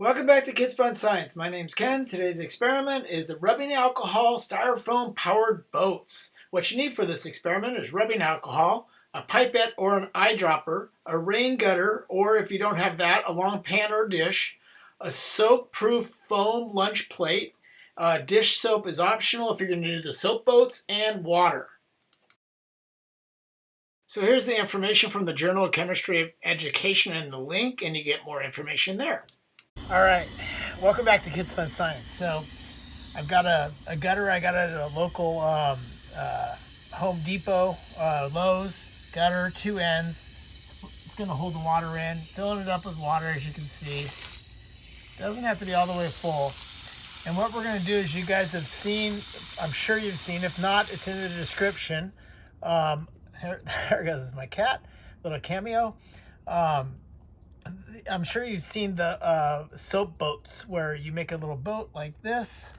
Welcome back to Kids Fun Science. My name's Ken. Today's experiment is the rubbing alcohol styrofoam powered boats. What you need for this experiment is rubbing alcohol, a pipette or an eyedropper, a rain gutter, or if you don't have that, a long pan or dish, a soap-proof foam lunch plate, uh, dish soap is optional if you're going to do the soap boats, and water. So here's the information from the Journal of Chemistry Education and the link, and you get more information there. All right, welcome back to Kids Fun Science. So I've got a, a gutter I got it at a local um, uh, Home Depot, uh, Lowe's gutter, two ends. It's gonna hold the water in, filling it up with water as you can see. Doesn't have to be all the way full. And what we're gonna do is you guys have seen, I'm sure you've seen, if not, it's in the description. Um, here, there goes my cat, little cameo. Um, I'm sure you've seen the uh, soap boats where you make a little boat like this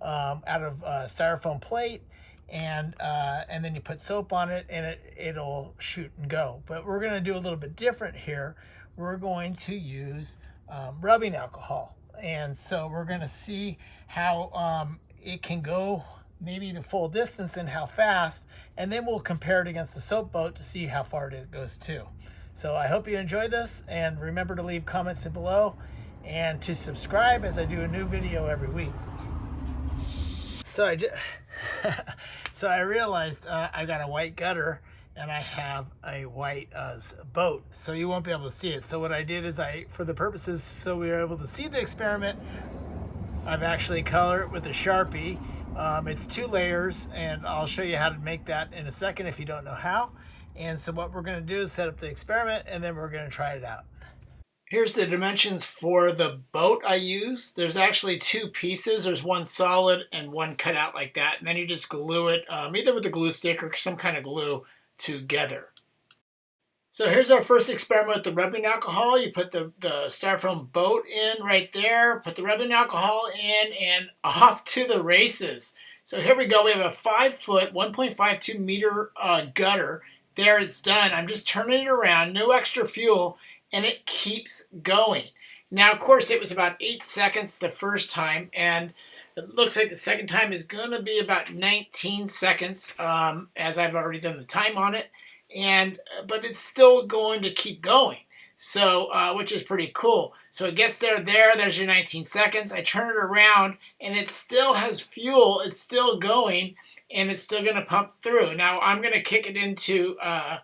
um, out of uh, styrofoam plate and uh, and then you put soap on it and it, it'll shoot and go. But we're gonna do a little bit different here. We're going to use um, rubbing alcohol. And so we're gonna see how um, it can go maybe the full distance and how fast, and then we'll compare it against the soap boat to see how far it goes too. So I hope you enjoyed this and remember to leave comments below and to subscribe as I do a new video every week. So I just, so I realized uh, I got a white gutter and I have a white uh, boat, so you won't be able to see it. So what I did is I, for the purposes so we were able to see the experiment, I've actually colored it with a Sharpie. Um, it's two layers, and I'll show you how to make that in a second if you don't know how. And so what we're going to do is set up the experiment and then we're going to try it out. Here's the dimensions for the boat I use. There's actually two pieces. There's one solid and one cut out like that. And then you just glue it um, either with a glue stick or some kind of glue together. So here's our first experiment with the rubbing alcohol. You put the, the styrofoam boat in right there, put the rubbing alcohol in, and off to the races. So here we go. We have a 5 foot, 1.52 meter uh, gutter there it's done. I'm just turning it around, no extra fuel, and it keeps going. Now, of course, it was about eight seconds the first time, and it looks like the second time is going to be about 19 seconds, um, as I've already done the time on it. And but it's still going to keep going, so uh, which is pretty cool. So it gets there, there. There's your 19 seconds. I turn it around, and it still has fuel. It's still going, and it's still going to pump through. Now I'm going to kick it into uh,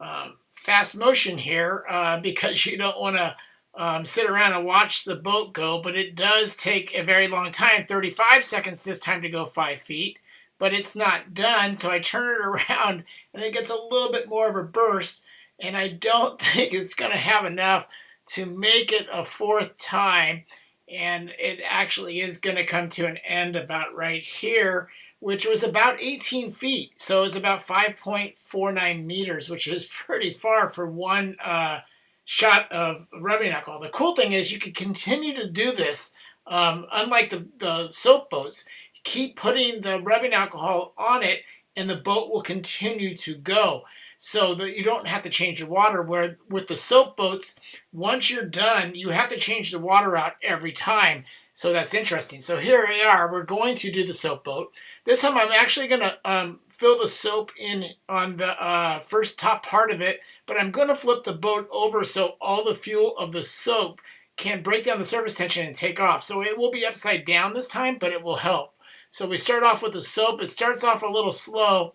um, fast motion here uh, because you don't want to um, sit around and watch the boat go, but it does take a very long time, 35 seconds this time to go five feet, but it's not done. So I turn it around and it gets a little bit more of a burst and I don't think it's going to have enough to make it a fourth time. And it actually is going to come to an end about right here which was about 18 feet. So it's about 5.49 meters, which is pretty far for one uh, shot of rubbing alcohol. The cool thing is you can continue to do this, um, unlike the, the soap boats. Keep putting the rubbing alcohol on it and the boat will continue to go so that you don't have to change the water. Where with the soap boats, once you're done, you have to change the water out every time. So that's interesting. So here we are. We're going to do the soap boat. This time I'm actually going to um, fill the soap in on the uh, first top part of it, but I'm going to flip the boat over so all the fuel of the soap can break down the surface tension and take off. So it will be upside down this time, but it will help. So we start off with the soap. It starts off a little slow,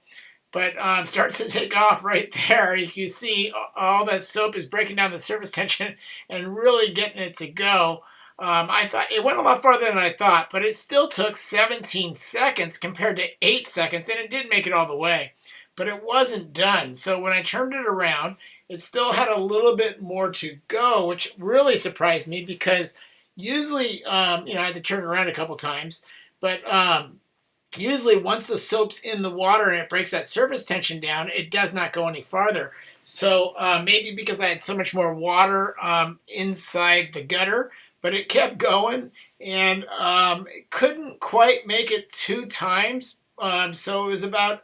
but um, starts to take off right there. You can see all that soap is breaking down the surface tension and really getting it to go. Um, I thought it went a lot farther than I thought, but it still took 17 seconds compared to 8 seconds, and it didn't make it all the way. But it wasn't done. So when I turned it around, it still had a little bit more to go, which really surprised me because usually, um, you know, I had to turn around a couple times, but um, usually once the soap's in the water and it breaks that surface tension down, it does not go any farther. So uh, maybe because I had so much more water um, inside the gutter, but it kept going and um, couldn't quite make it two times. Um, so it was about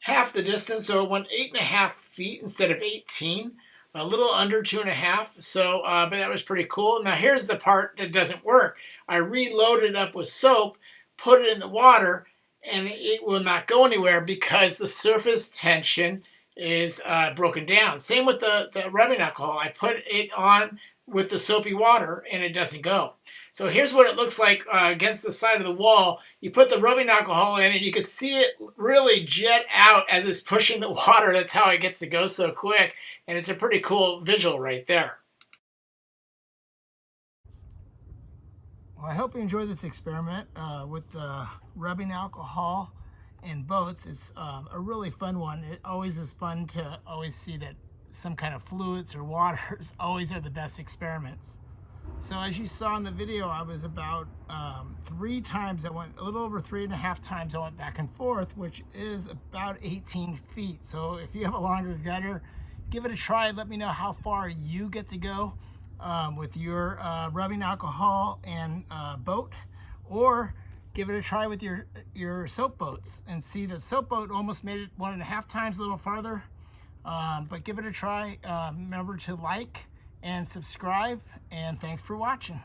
half the distance. So it went eight and a half feet instead of 18. a little under two and a half. So, uh, but that was pretty cool. Now here's the part that doesn't work. I reloaded it up with soap, put it in the water, and it will not go anywhere because the surface tension is uh, broken down. Same with the, the rubbing alcohol. I put it on with the soapy water and it doesn't go. So here's what it looks like uh, against the side of the wall. You put the rubbing alcohol in and you can see it really jet out as it's pushing the water. That's how it gets to go so quick. And it's a pretty cool visual right there. Well, I hope you enjoyed this experiment uh, with the rubbing alcohol in boats. It's um, a really fun one. It always is fun to always see that some kind of fluids or waters always are the best experiments. So as you saw in the video, I was about um, three times, I went a little over three and a half times I went back and forth, which is about 18 feet. So if you have a longer gutter, give it a try. Let me know how far you get to go um, with your uh, rubbing alcohol and uh, boat, or give it a try with your, your soap boats and see that soap boat almost made it one and a half times a little farther. Um, but give it a try. Uh, remember to like and subscribe and thanks for watching.